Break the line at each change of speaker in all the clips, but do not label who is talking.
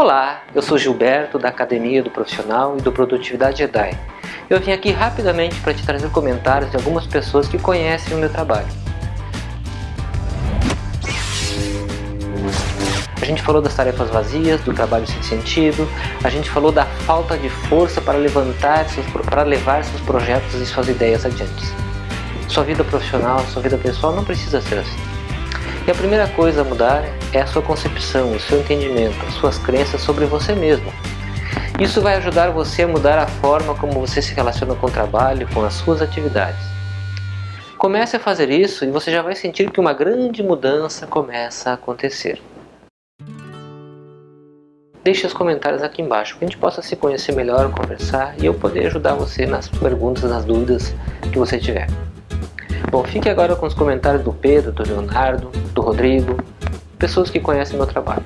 Olá, eu sou Gilberto da Academia do Profissional e do Produtividade Jedi. Eu vim aqui rapidamente para te trazer comentários de algumas pessoas que conhecem o meu trabalho. A gente falou das tarefas vazias, do trabalho sem sentido, a gente falou da falta de força para levantar seus, para levar seus projetos e suas ideias adiante. Sua vida profissional, sua vida pessoal não precisa ser assim. E a primeira coisa a mudar é a sua concepção, o seu entendimento, as suas crenças sobre você mesmo. Isso vai ajudar você a mudar a forma como você se relaciona com o trabalho, com as suas atividades. Comece a fazer isso e você já vai sentir que uma grande mudança começa a acontecer. Deixe os comentários aqui embaixo, para que a gente possa se conhecer melhor, conversar e eu poder ajudar você nas perguntas, nas dúvidas que você tiver. Bom, fique agora com os comentários do Pedro, do Leonardo, do Rodrigo, pessoas que conhecem meu trabalho.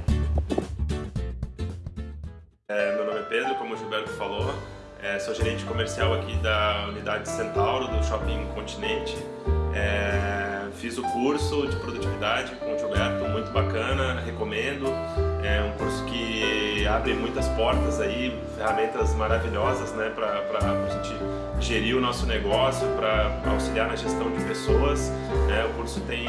É, meu nome é Pedro, como o Gilberto falou, é, sou gerente comercial aqui da unidade Centauro do Shopping Continente. É, fiz o curso de produtividade com o Gilberto, muito bacana, recomendo. É um curso que abre muitas portas aí, ferramentas maravilhosas né, para a gente gerir o nosso negócio, para auxiliar na gestão de pessoas. Né? O curso tem,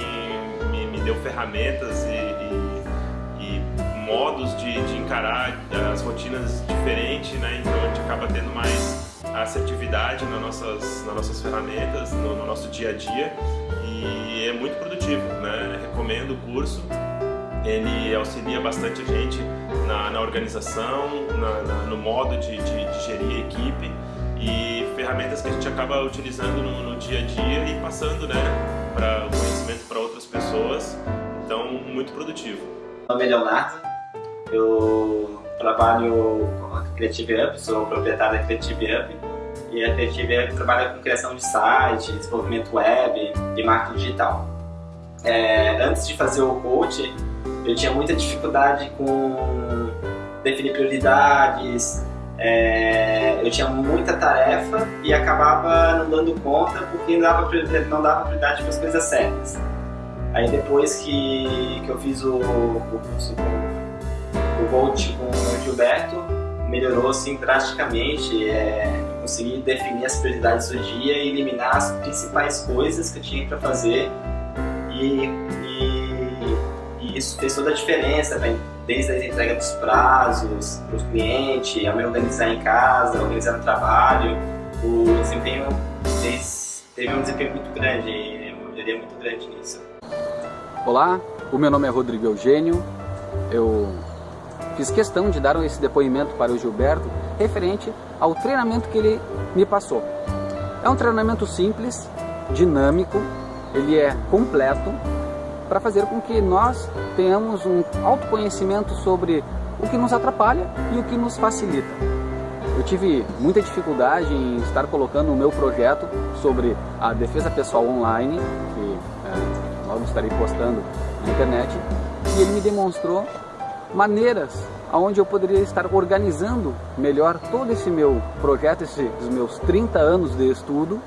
me, me deu ferramentas e, e, e modos de, de, encarar as rotinas diferentes, né? então a gente acaba tendo mais assertividade nas nossas, nas nossas ferramentas, no, no nosso dia a dia e é muito produtivo. Né? Recomendo o curso ele auxilia bastante a gente na, na organização, na, na, no modo de, de, de, gerir a equipe e ferramentas que a gente acaba utilizando no, no dia a dia e passando né, para o conhecimento para outras pessoas. Então, muito produtivo.
Meu nome é Leonardo, eu trabalho com a Creative Up, sou proprietário da Creative Up e a Creative Up trabalha com criação de site, desenvolvimento web e marketing digital. É, antes de fazer o coach, eu tinha muita dificuldade com definir prioridades, é, eu tinha muita tarefa e acabava não dando conta porque não dava não dava prioridade para as coisas certas. Aí depois que, que eu fiz o, o curso com o com o Gilberto, melhorou assim drasticamente, é, consegui definir as prioridades do dia e eliminar as principais coisas que eu tinha para fazer e, isso fez toda a diferença, né? desde a entrega dos prazos para os clientes, a me organizar em casa, organizar no trabalho, o desempenho teve um desempenho muito grande, uma melhoria muito grande nisso.
Olá, o meu nome é Rodrigo Eugênio, eu fiz questão de dar esse depoimento para o Gilberto referente ao treinamento que ele me passou. É um treinamento simples, dinâmico, ele é completo para fazer com que nós tenhamos um autoconhecimento sobre o que nos atrapalha e o que nos facilita. Eu tive muita dificuldade em estar colocando o meu projeto sobre a defesa pessoal online, que é, logo estarei postando na internet, e ele me demonstrou maneiras onde eu poderia estar organizando melhor todo esse meu projeto, esses meus 30 anos de estudo,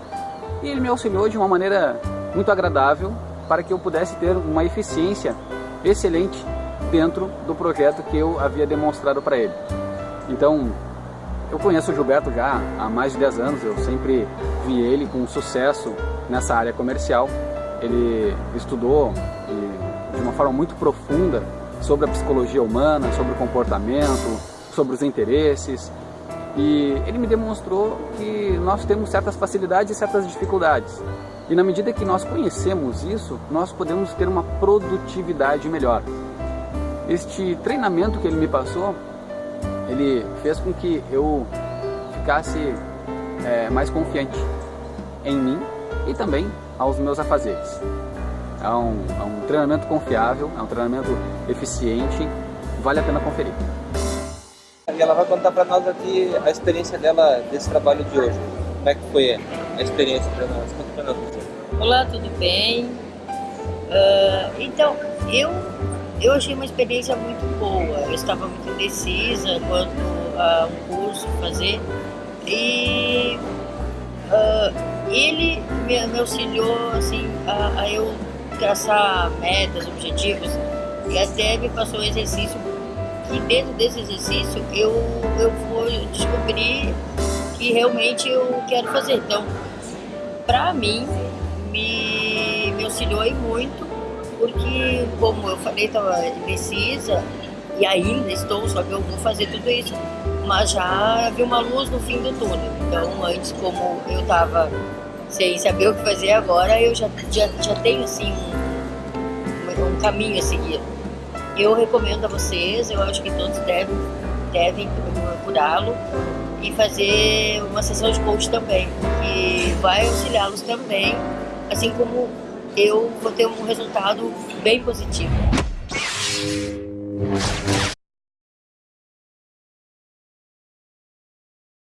e ele me auxiliou de uma maneira muito agradável para que eu pudesse ter uma eficiência excelente dentro do projeto que eu havia demonstrado para ele. Então, eu conheço o Gilberto já há mais de 10 anos, eu sempre vi ele com sucesso nessa área comercial. Ele estudou de uma forma muito profunda sobre a psicologia humana, sobre o comportamento, sobre os interesses. E ele me demonstrou que nós temos certas facilidades e certas dificuldades. E na medida que nós conhecemos isso, nós podemos ter uma produtividade melhor. Este treinamento que ele me passou, ele fez com que eu ficasse é, mais confiante em mim e também aos meus afazeres. É um, é um treinamento confiável, é um treinamento eficiente, vale a pena conferir.
Ela vai contar para nós aqui a experiência dela desse trabalho de hoje. Como é que foi a experiência para nós? Conta para nós.
Olá, tudo bem? Uh, então, eu, eu achei uma experiência muito boa. Eu estava muito indecisa quanto a um curso fazer e uh, ele me, me, auxiliou assim, a, a, eu traçar metas, objetivos e até me passou um exercício que dentro desse exercício eu, eu vou descobrir que realmente eu quero fazer. Então, para mim, me, me auxiliou muito, porque, como eu falei, estava indecisa e ainda estou, só que eu vou fazer tudo isso. Mas já vi uma luz no fim do túnel. Então, antes, como eu estava sem saber o que fazer agora, eu já, já, já tenho assim um, um caminho a seguir. Eu recomendo a vocês, eu acho que todos devem, devem procurá-lo e fazer uma sessão de coach também, que vai auxiliá-los também, assim como eu vou ter um resultado bem positivo.